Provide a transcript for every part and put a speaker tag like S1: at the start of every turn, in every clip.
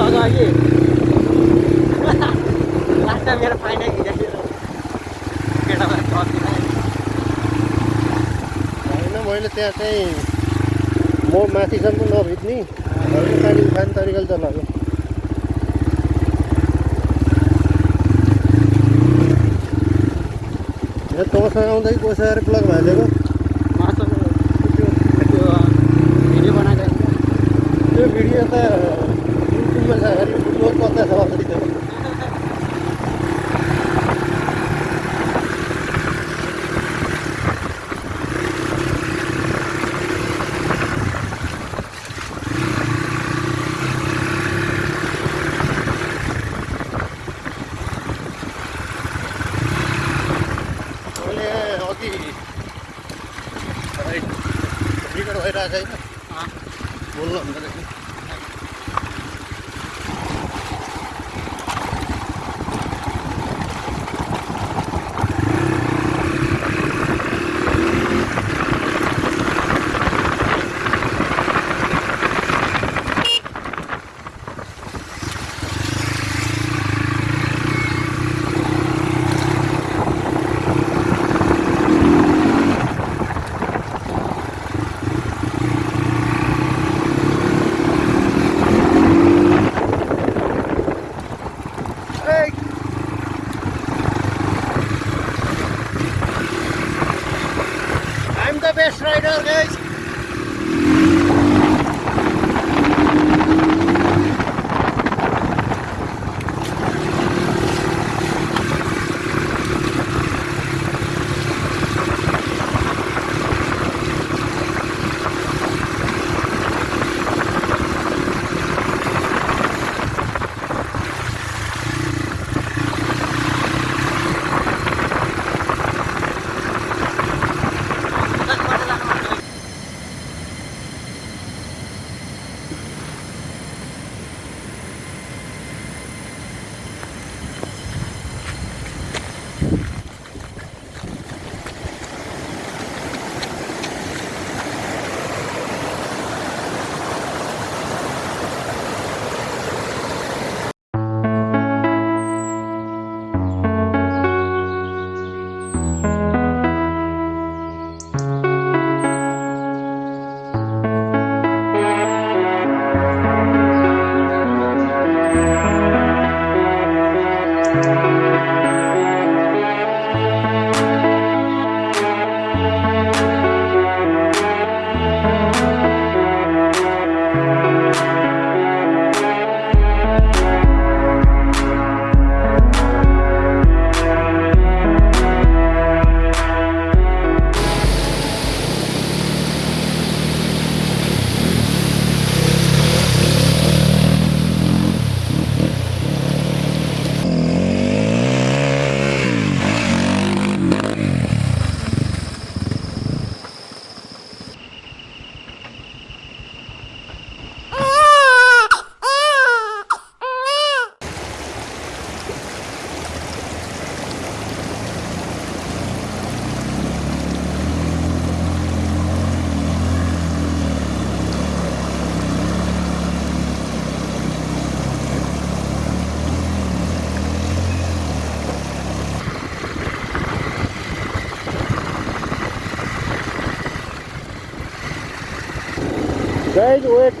S1: अगाडि last time मेरो
S2: होइन मैले त्यहाँ चाहिँ म माथिसम्म नभिज्ने पानी उठाउने तरिकाले चलाएको यहाँ तँसँग आउँदा कि कोसँग आएर प्लग भाँचेको
S1: त्यो भिडियो
S2: त युट्युबमा छ अरे युट्युबमा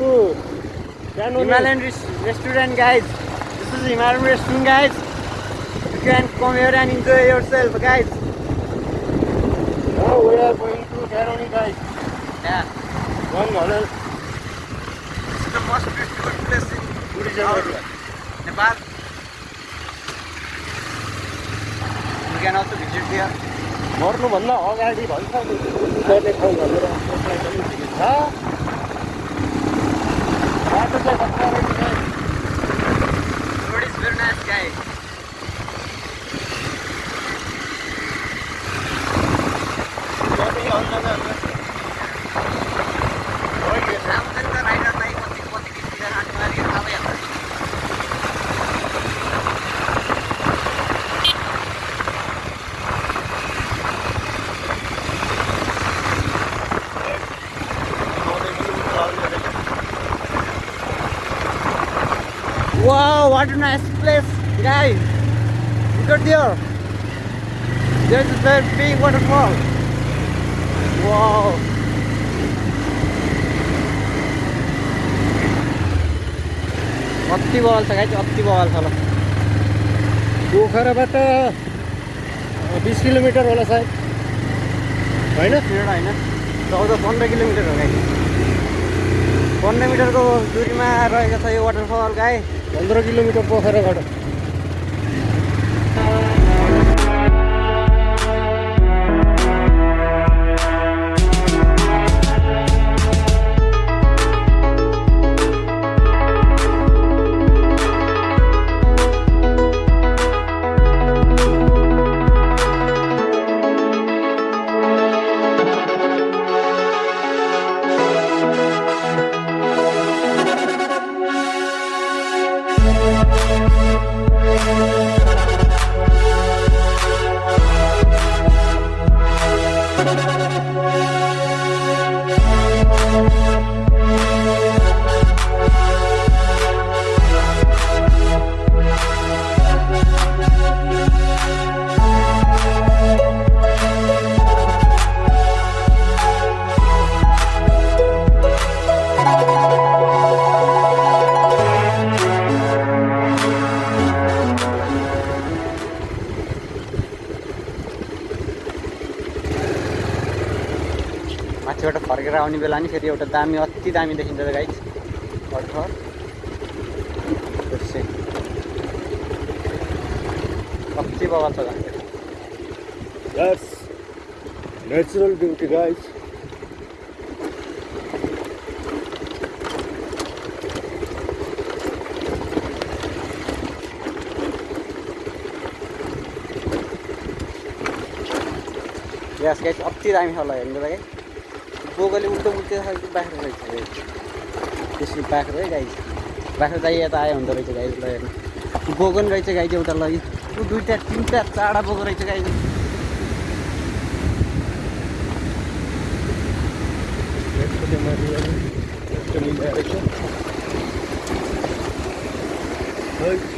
S2: to.
S1: Himalayan res- restaurant guys. This is Himalayan restaurant guys. You can come here and enjoy yourself guys.
S2: Now we are going to Canoni, guys.
S1: Yeah.
S2: One hundred
S1: This is the most beautiful place in
S2: tourism area.
S1: Nepal. You can also visit there.
S2: मर्नुभन्दा अगाडि भन्छ नि गर्ने ठाउँ भनेर
S1: What is very nice guy. What a nice place, guys. Look at there. There's a very big waterfall. Wow. अति बवाल छ guys अति बवाल छ ल
S2: पोखराबाट बिस किलोमिटर होला सायद होइन
S1: होइन चौध पन्ध्र किलोमिटर हो गाई पन्ध्र मिटरको दुरीमा रहेको छ यो वाटरफल गाई
S2: पन्ध्र किलोमिटर पोखराबाट
S1: माथिबाट फर्केर आउने बेला नि फेरि एउटा दामी अति दामी देखिन्छ गाई वाटरफल कति बवाल छ
S2: natural beauty, guys.
S1: यस गाई अति दामी छ ल हेर्नु त गाई बोगले उल्टो खालको बाख्रा रहेछ गाई त्यसरी बाख्रा है गाई। बाख्रा चाहिँ यता आयो हुँदो रहेछ गाई ल हेर्नु। बोगन रहेछ गाई चाहिँ उता लग्यो ऊ दुईवटा तिनवटा चारवटा बोको रहेछ गाई। चाहिँ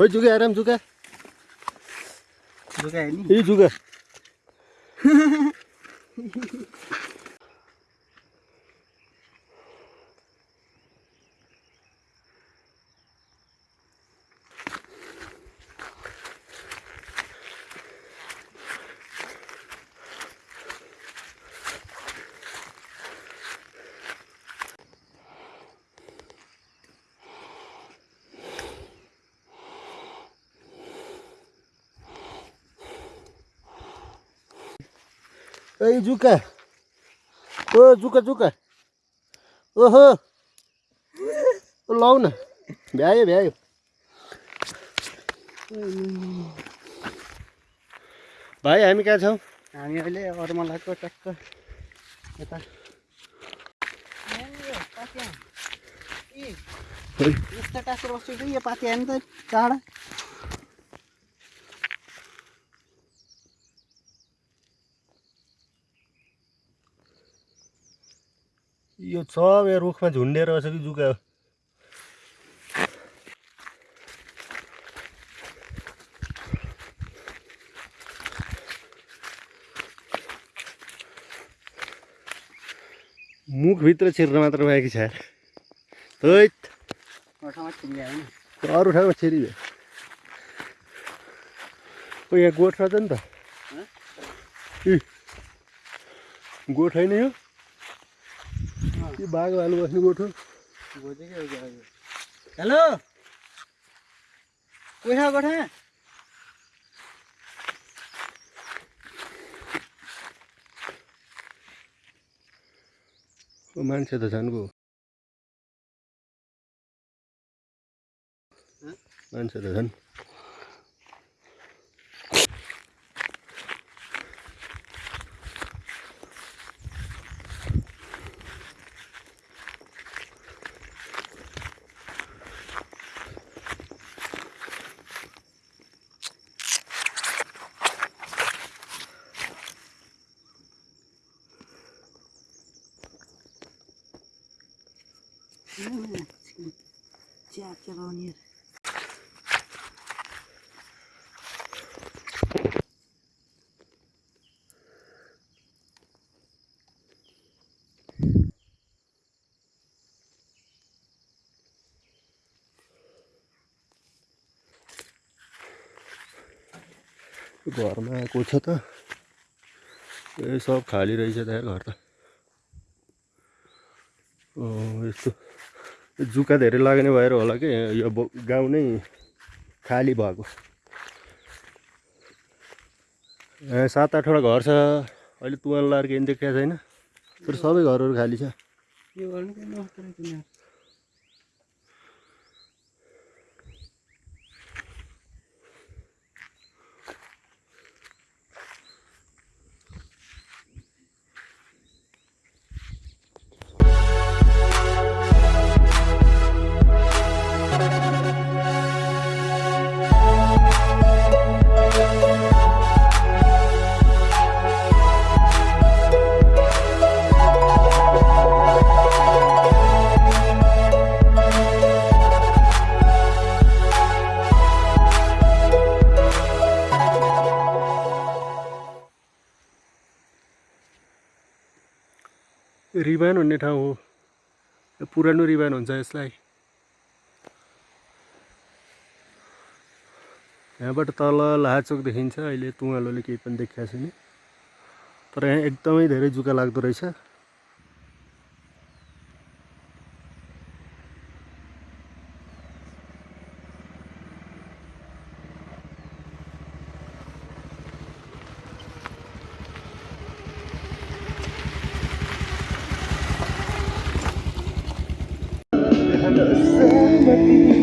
S2: खोइ जुगा आराम जुगा।
S1: लुगा हेर्ने
S2: यही जुगा। ए जुका ओ जुका जुका ओहो ओ, लौ न भ्यायो भ्यायो भाइ हामी कहाँ छौँ
S1: हामी अहिले अरूमलाको ट्याक्क यता
S2: खोइ,
S1: यस्तो टाँसेर बस्छु कि यो पाति आयो नि त टाढा
S2: यो सब यहाँ रुखमा झुन्डेर बसेको जुका हो? मुखभित्र छिर्न मात्र बाँकी छ अरू ठाउँमा छिरी भयो ओ यहाँ गोठ रहेछ नि त। इ। गोठ होइन यो? बाघ भालु बस्ने गोठ
S1: हेलो कोही छ गोठा
S2: मान्छे त झन् गयो मान्छे त झन् घरमा आएको छ त। ए सब खाली रहेछ त घर त। यस्तो जुका धेरै लाग्ने भएर होला कि यो गाउँ नै खाली भएको। यहाँ सात आठवटा घर छ। अहिले तुवाल लाएर केही देखाएको छैन। तर सबै घरहरू खाली छ। रिबान भन्ने ठाउँ हो। पुरानो रिबान हुन्छ यसलाई। यहाँबाट तल लाहाचोक देखिन्छ। अहिले तुवालोले केही पनि देखाएको छैन। तर यहाँ एकदमै धेरै जुका लाग्दो रहेछ। me.